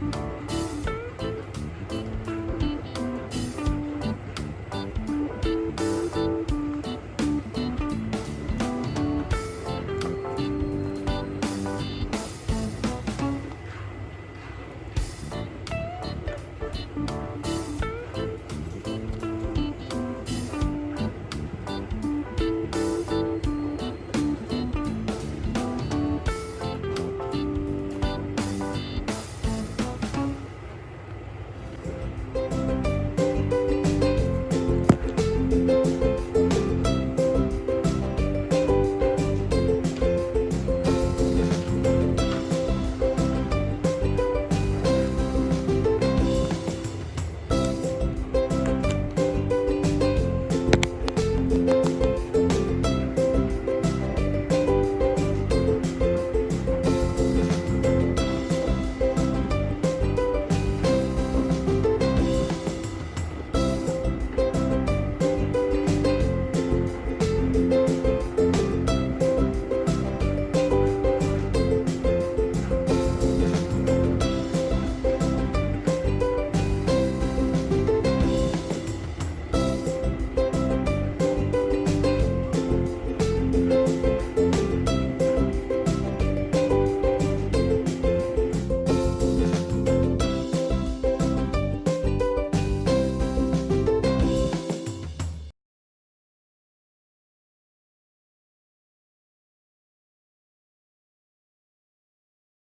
Bye.